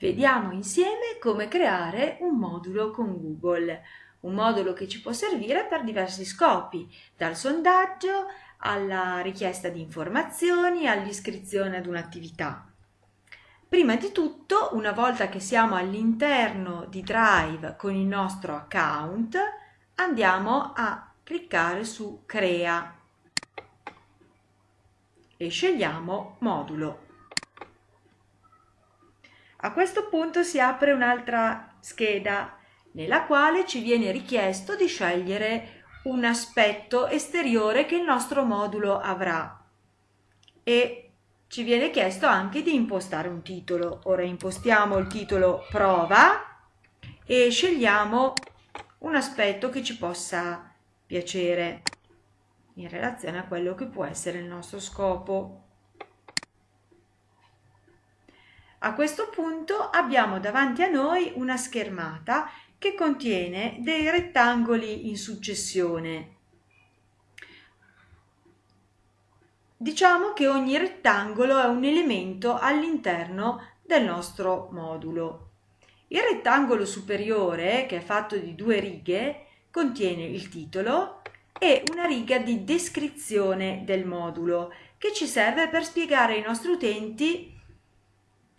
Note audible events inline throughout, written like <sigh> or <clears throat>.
Vediamo insieme come creare un modulo con Google, un modulo che ci può servire per diversi scopi, dal sondaggio alla richiesta di informazioni, all'iscrizione ad un'attività. Prima di tutto, una volta che siamo all'interno di Drive con il nostro account, andiamo a cliccare su Crea e scegliamo Modulo. A questo punto si apre un'altra scheda nella quale ci viene richiesto di scegliere un aspetto esteriore che il nostro modulo avrà e ci viene chiesto anche di impostare un titolo. Ora impostiamo il titolo prova e scegliamo un aspetto che ci possa piacere in relazione a quello che può essere il nostro scopo. A questo punto abbiamo davanti a noi una schermata che contiene dei rettangoli in successione. Diciamo che ogni rettangolo è un elemento all'interno del nostro modulo. Il rettangolo superiore, che è fatto di due righe, contiene il titolo e una riga di descrizione del modulo che ci serve per spiegare ai nostri utenti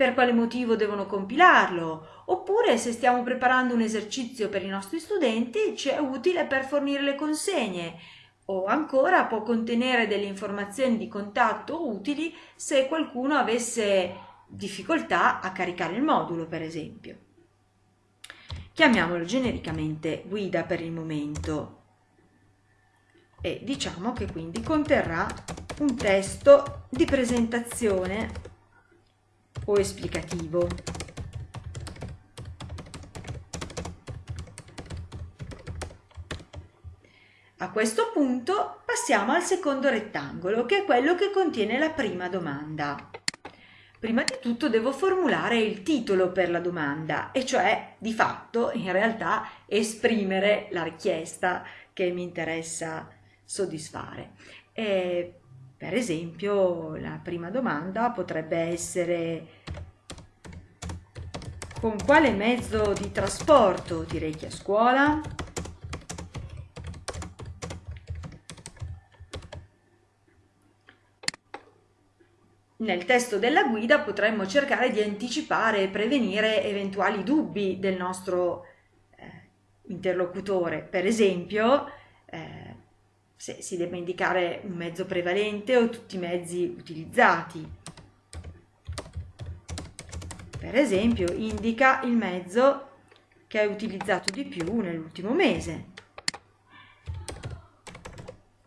per quale motivo devono compilarlo, oppure se stiamo preparando un esercizio per i nostri studenti ci è utile per fornire le consegne o ancora può contenere delle informazioni di contatto utili se qualcuno avesse difficoltà a caricare il modulo per esempio. Chiamiamolo genericamente guida per il momento e diciamo che quindi conterrà un testo di presentazione o esplicativo. A questo punto passiamo al secondo rettangolo, che è quello che contiene la prima domanda. Prima di tutto devo formulare il titolo per la domanda, e cioè di fatto, in realtà, esprimere la richiesta che mi interessa soddisfare. E per esempio, la prima domanda potrebbe essere con quale mezzo di trasporto ti rechi a scuola? Nel testo della guida potremmo cercare di anticipare e prevenire eventuali dubbi del nostro eh, interlocutore. Per esempio, eh, se si debba indicare un mezzo prevalente o tutti i mezzi utilizzati. Per esempio, indica il mezzo che hai utilizzato di più nell'ultimo mese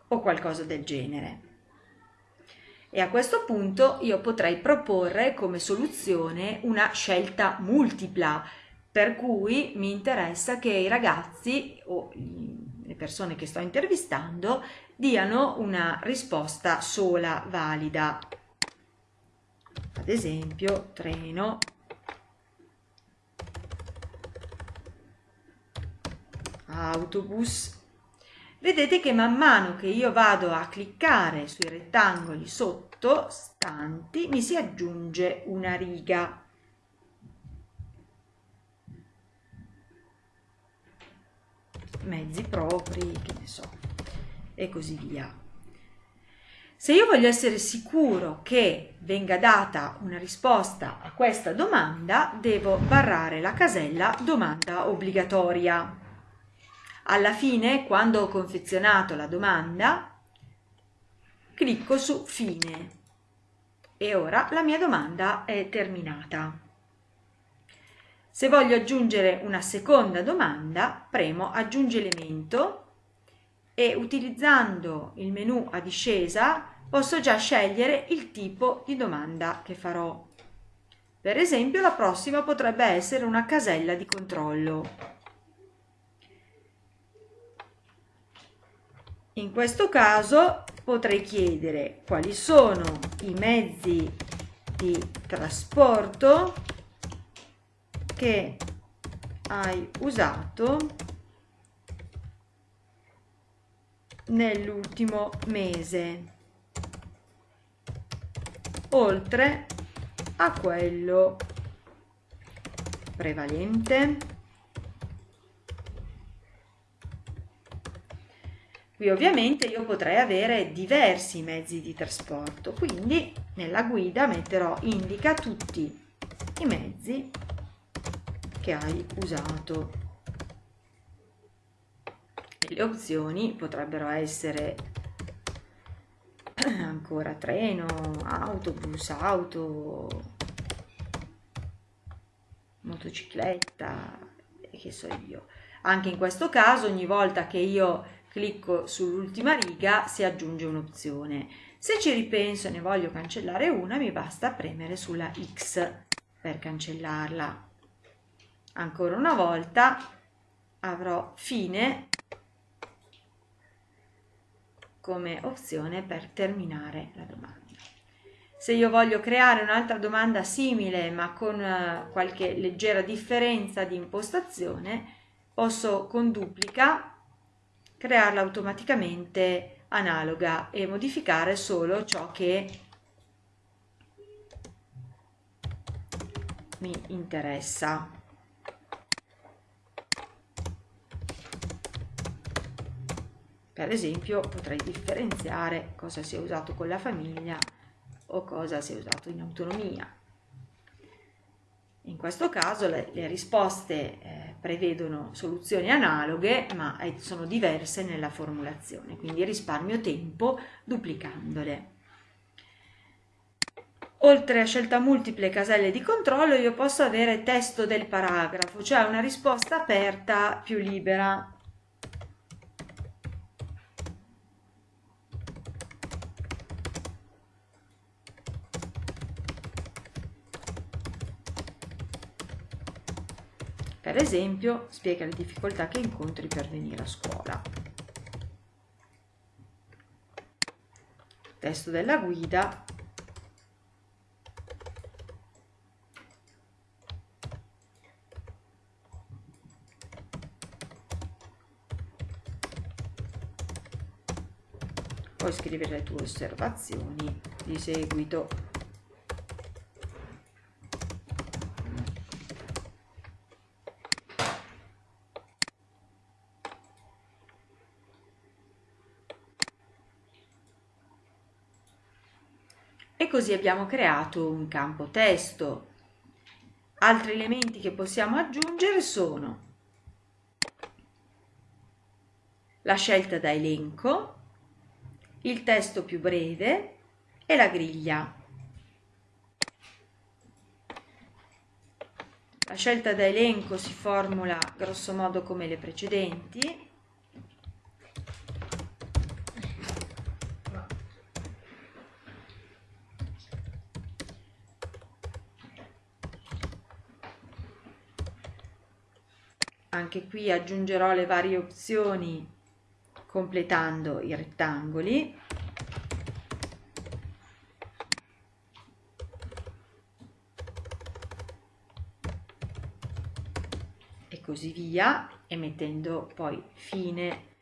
o qualcosa del genere. E a questo punto io potrei proporre come soluzione una scelta multipla, per cui mi interessa che i ragazzi o le persone che sto intervistando diano una risposta sola valida. Ad esempio, treno, autobus. Vedete che man mano che io vado a cliccare sui rettangoli sotto stanti mi si aggiunge una riga mezzi propri, che ne so, e così via. Se io voglio essere sicuro che venga data una risposta a questa domanda, devo barrare la casella domanda obbligatoria. Alla fine, quando ho confezionato la domanda, clicco su Fine e ora la mia domanda è terminata. Se voglio aggiungere una seconda domanda, premo Aggiungi elemento e utilizzando il menu a discesa posso già scegliere il tipo di domanda che farò. Per esempio la prossima potrebbe essere una casella di controllo. In questo caso potrei chiedere quali sono i mezzi di trasporto che hai usato nell'ultimo mese oltre a quello prevalente. Qui ovviamente io potrei avere diversi mezzi di trasporto, quindi nella guida metterò indica tutti i mezzi che hai usato. Le opzioni potrebbero essere <clears throat> ancora treno, autobus, auto, motocicletta che so io. Anche in questo caso ogni volta che io clicco sull'ultima riga si aggiunge un'opzione. Se ci ripenso e ne voglio cancellare una mi basta premere sulla X per cancellarla. Ancora una volta avrò fine come opzione per terminare la domanda. Se io voglio creare un'altra domanda simile ma con eh, qualche leggera differenza di impostazione, posso con duplica crearla automaticamente analoga e modificare solo ciò che mi interessa. Per esempio potrei differenziare cosa si è usato con la famiglia o cosa si è usato in autonomia. In questo caso le, le risposte eh, prevedono soluzioni analoghe ma eh, sono diverse nella formulazione, quindi risparmio tempo duplicandole. Oltre a scelta multiple caselle di controllo io posso avere testo del paragrafo, cioè una risposta aperta più libera. Per esempio, spiega le difficoltà che incontri per venire a scuola. Testo della guida. Puoi scrivere le tue osservazioni di seguito. E così abbiamo creato un campo testo. Altri elementi che possiamo aggiungere sono la scelta da elenco, il testo più breve e la griglia. La scelta da elenco si formula grosso modo come le precedenti, anche qui aggiungerò le varie opzioni completando i rettangoli. E così via e mettendo poi fine.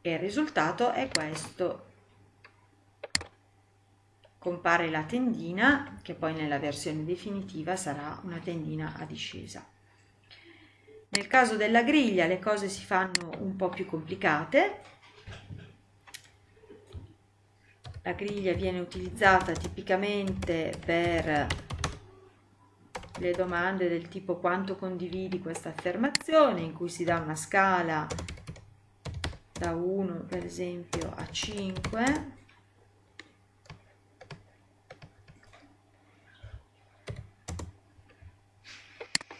E il risultato è questo compare la tendina che poi nella versione definitiva sarà una tendina a discesa. Nel caso della griglia le cose si fanno un po' più complicate. La griglia viene utilizzata tipicamente per le domande del tipo quanto condividi questa affermazione in cui si dà una scala da 1 per esempio a 5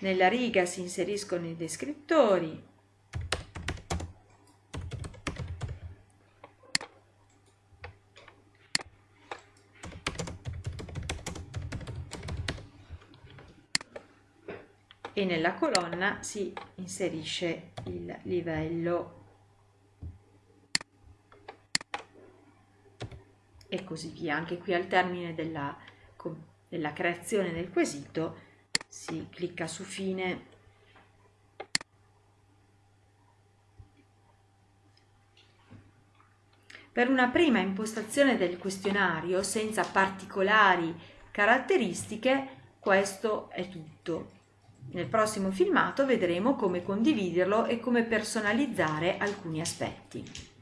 Nella riga si inseriscono i descrittori. E nella colonna si inserisce il livello e così via. Anche qui al termine della, della creazione del quesito si clicca su fine Per una prima impostazione del questionario senza particolari caratteristiche, questo è tutto. Nel prossimo filmato vedremo come condividerlo e come personalizzare alcuni aspetti.